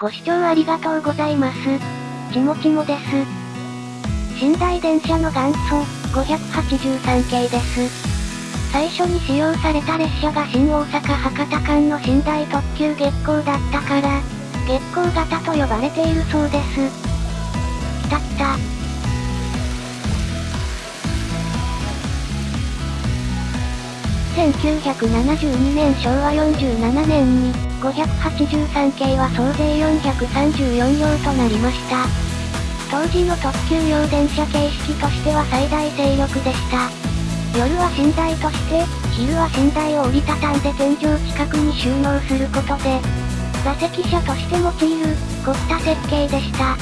ご視聴ありがとうございます。ちもちもです。寝台電車の元祖、583系です。最初に使用された列車が新大阪博多間の寝台特急月光だったから、月光型と呼ばれているそうです。きたきた。1972年昭和47年に、583系は総勢434両となりました。当時の特急用電車形式としては最大勢力でした。夜は寝台として、昼は寝台を折りたたんで天井近くに収納することで、座席車として用いる、凝った設計でした。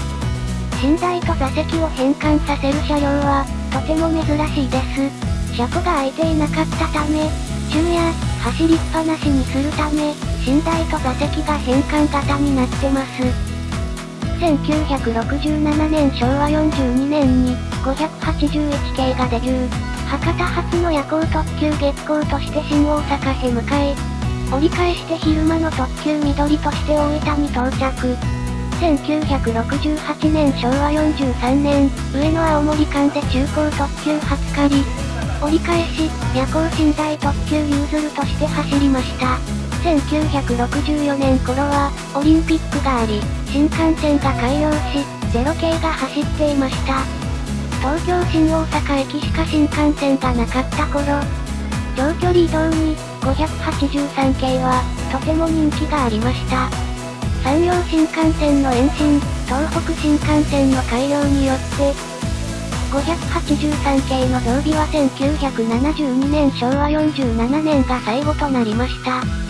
寝台と座席を変換させる車両は、とても珍しいです。車庫が空いていなかったため、昼夜、走りっぱなしにするため、寝台と座席が変換型になってます。1967年昭和42年に、581系がデビュー。博多発の夜行特急月光として新大阪へ向かい、折り返して昼間の特急緑として大分に到着。1968年昭和43年、上野青森間で中高特急初狩り。折り返し、夜行寝台特急ユーズルとして走りました。1964年頃は、オリンピックがあり、新幹線が開業し、ゼロ系が走っていました。東京新大阪駅しか新幹線がなかった頃、長距離移動に、583系は、とても人気がありました。山陽新幹線の延伸、東北新幹線の開業によって、583系の増備は1972年昭和47年が最後となりました。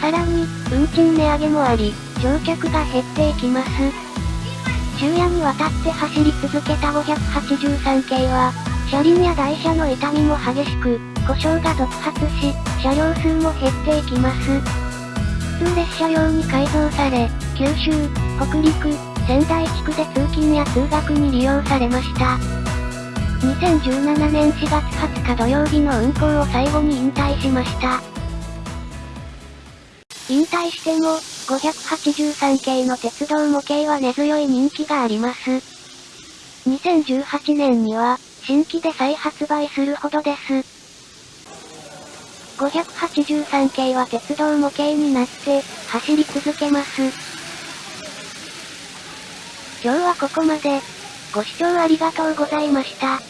さらに、運賃値上げもあり、乗客が減っていきます。昼夜にわたって走り続けた583系は、車輪や台車の痛みも激しく、故障が続発し、車両数も減っていきます。普通列車用に改造され、九州、北陸、仙台地区で通勤や通学に利用されました。2017年4月20日土曜日の運行を最後に引退しました。引退しても、583系の鉄道模型は根強い人気があります。2018年には、新規で再発売するほどです。583系は鉄道模型になって、走り続けます。今日はここまで。ご視聴ありがとうございました。